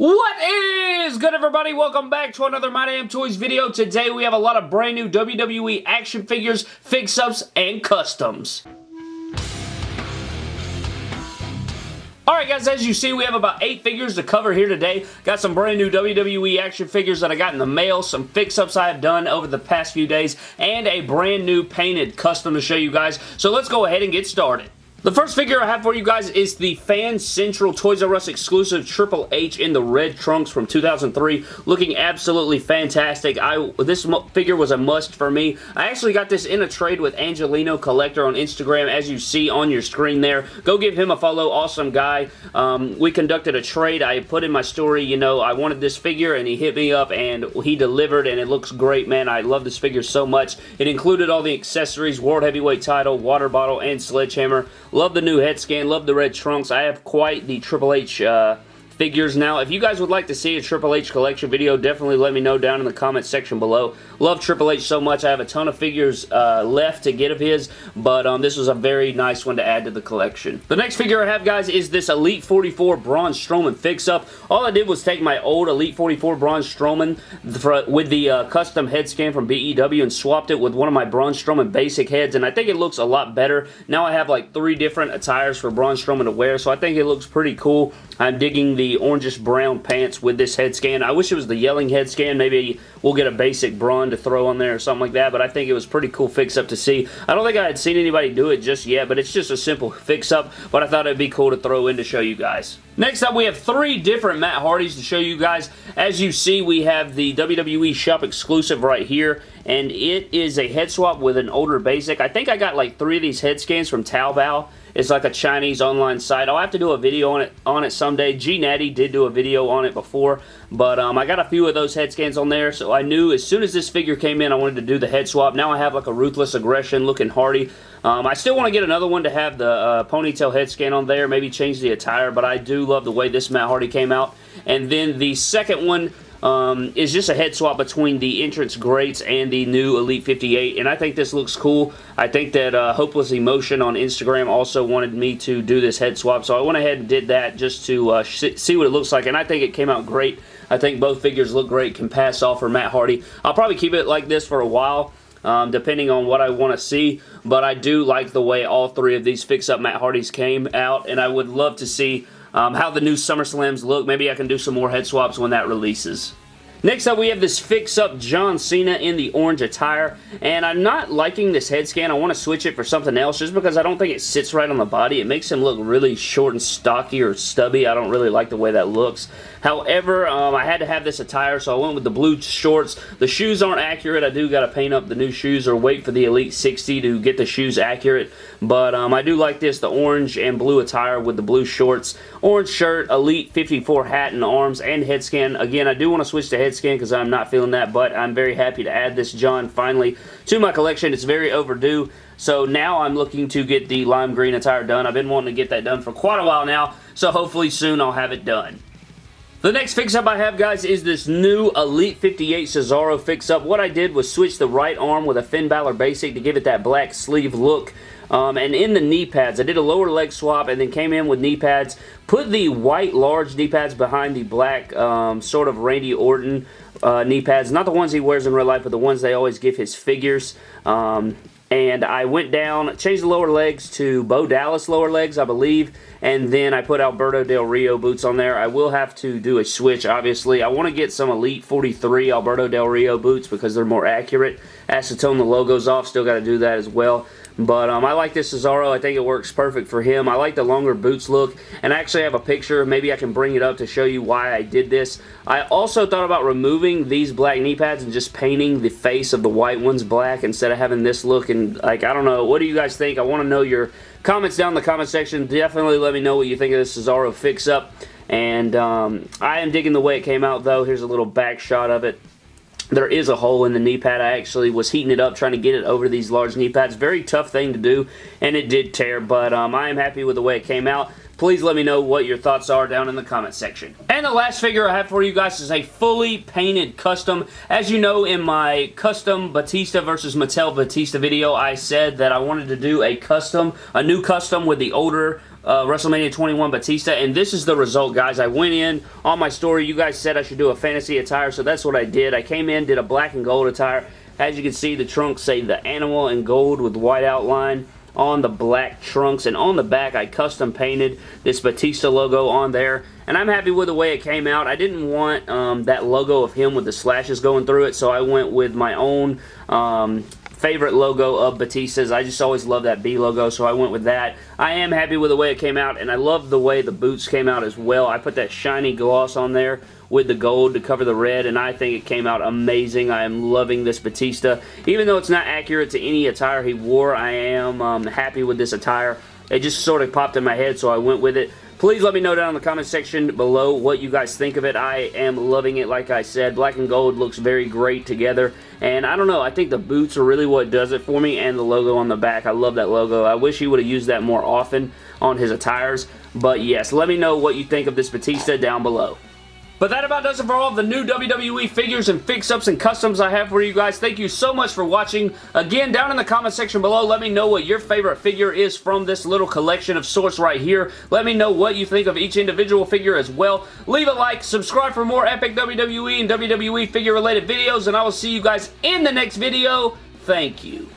What is good everybody? Welcome back to another My Damn Toys video. Today we have a lot of brand new WWE action figures, fix-ups, and customs. Alright guys, as you see, we have about 8 figures to cover here today. Got some brand new WWE action figures that I got in the mail, some fix-ups I have done over the past few days, and a brand new painted custom to show you guys. So let's go ahead and get started. The first figure I have for you guys is the Fan Central Toys R Us exclusive Triple H in the red trunks from 2003. Looking absolutely fantastic. I This figure was a must for me. I actually got this in a trade with Angelino Collector on Instagram as you see on your screen there. Go give him a follow. Awesome guy. Um, we conducted a trade. I put in my story, you know, I wanted this figure and he hit me up and he delivered and it looks great, man. I love this figure so much. It included all the accessories, World Heavyweight title, water bottle, and sledgehammer. Love the new head scan. Love the red trunks. I have quite the Triple H uh, figures now. If you guys would like to see a Triple H collection video, definitely let me know down in the comment section below. Love Triple H so much. I have a ton of figures uh, left to get of his, but um, this was a very nice one to add to the collection. The next figure I have, guys, is this Elite 44 Braun Strowman fix-up. All I did was take my old Elite 44 Braun Strowman for, with the uh, custom head scan from BEW and swapped it with one of my Braun Strowman basic heads, and I think it looks a lot better. Now I have like three different attires for Braun Strowman to wear, so I think it looks pretty cool. I'm digging the orangish brown pants with this head scan. I wish it was the yelling head scan. Maybe we'll get a basic Braun to throw on there or something like that, but I think it was pretty cool fix-up to see. I don't think I had seen anybody do it just yet, but it's just a simple fix-up, but I thought it'd be cool to throw in to show you guys. Next up, we have three different Matt Hardys to show you guys. As you see, we have the WWE Shop exclusive right here, and it is a head swap with an older basic. I think I got like three of these head scans from Taobao, it's like a Chinese online site. I'll have to do a video on it on it someday. G Natty did do a video on it before, but um, I got a few of those head scans on there, so I knew as soon as this figure came in, I wanted to do the head swap. Now I have like a Ruthless Aggression looking Hardy. Um, I still want to get another one to have the uh, ponytail head scan on there, maybe change the attire, but I do love the way this Matt Hardy came out. And then the second one um, is just a head swap between the entrance greats and the new Elite 58, and I think this looks cool. I think that uh, Hopeless Emotion on Instagram also wanted me to do this head swap, so I went ahead and did that just to uh, see what it looks like, and I think it came out great. I think both figures look great, can pass off for Matt Hardy. I'll probably keep it like this for a while. Um, depending on what I want to see. But I do like the way all three of these fix-up Matt Hardys came out, and I would love to see um, how the new SummerSlams look. Maybe I can do some more head swaps when that releases. Next up, we have this fix-up John Cena in the orange attire, and I'm not liking this head scan. I want to switch it for something else just because I don't think it sits right on the body. It makes him look really short and stocky or stubby. I don't really like the way that looks. However, um, I had to have this attire, so I went with the blue shorts. The shoes aren't accurate. I do got to paint up the new shoes or wait for the Elite 60 to get the shoes accurate, but um, I do like this, the orange and blue attire with the blue shorts. Orange shirt, Elite 54 hat and arms, and head scan. Again, I do want to switch to head scan because I'm not feeling that, but I'm very happy to add this John finally to my collection. It's very overdue. So now I'm looking to get the lime green attire done. I've been wanting to get that done for quite a while now, so hopefully soon I'll have it done. The next fix-up I have, guys, is this new Elite 58 Cesaro fix-up. What I did was switch the right arm with a Finn Balor basic to give it that black sleeve look. Um, and in the knee pads, I did a lower leg swap and then came in with knee pads. Put the white large knee pads behind the black um, sort of Randy Orton uh, knee pads. Not the ones he wears in real life, but the ones they always give his figures. Um, and I went down, changed the lower legs to Bo Dallas lower legs, I believe, and then I put Alberto Del Rio boots on there. I will have to do a switch, obviously. I want to get some Elite 43 Alberto Del Rio boots because they're more accurate. Acetone the logos off, still got to do that as well. But um, I like this Cesaro. I think it works perfect for him. I like the longer boots look. And I actually have a picture. Maybe I can bring it up to show you why I did this. I also thought about removing these black knee pads and just painting the face of the white ones black instead of having this look. And like, I don't know. What do you guys think? I want to know your comments down in the comment section. Definitely let me know what you think of this Cesaro fix-up. And um, I am digging the way it came out, though. Here's a little back shot of it. There is a hole in the knee pad. I actually was heating it up trying to get it over these large knee pads. Very tough thing to do, and it did tear, but um, I am happy with the way it came out. Please let me know what your thoughts are down in the comment section. And the last figure I have for you guys is a fully painted custom. As you know, in my custom Batista versus Mattel Batista video, I said that I wanted to do a custom, a new custom with the older uh, WrestleMania 21 Batista, and this is the result, guys. I went in on my story. You guys said I should do a fantasy attire, so that's what I did. I came in, did a black and gold attire. As you can see, the trunks say the animal in gold with white outline on the black trunks and on the back I custom painted this Batista logo on there and I'm happy with the way it came out. I didn't want um, that logo of him with the slashes going through it so I went with my own um, favorite logo of Batista's. I just always love that B logo, so I went with that. I am happy with the way it came out, and I love the way the boots came out as well. I put that shiny gloss on there with the gold to cover the red, and I think it came out amazing. I am loving this Batista. Even though it's not accurate to any attire he wore, I am um, happy with this attire. It just sort of popped in my head, so I went with it. Please let me know down in the comment section below what you guys think of it. I am loving it, like I said. Black and gold looks very great together. And I don't know, I think the boots are really what does it for me and the logo on the back. I love that logo. I wish he would have used that more often on his attires. But yes, let me know what you think of this Batista down below. But that about does it for all of the new WWE figures and fix-ups and customs I have for you guys. Thank you so much for watching. Again, down in the comment section below, let me know what your favorite figure is from this little collection of sorts right here. Let me know what you think of each individual figure as well. Leave a like, subscribe for more epic WWE and WWE figure-related videos, and I will see you guys in the next video. Thank you.